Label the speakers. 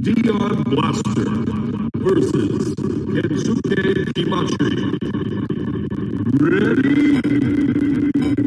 Speaker 1: Dion Blaster versus Kensuke Kimachi. Ready?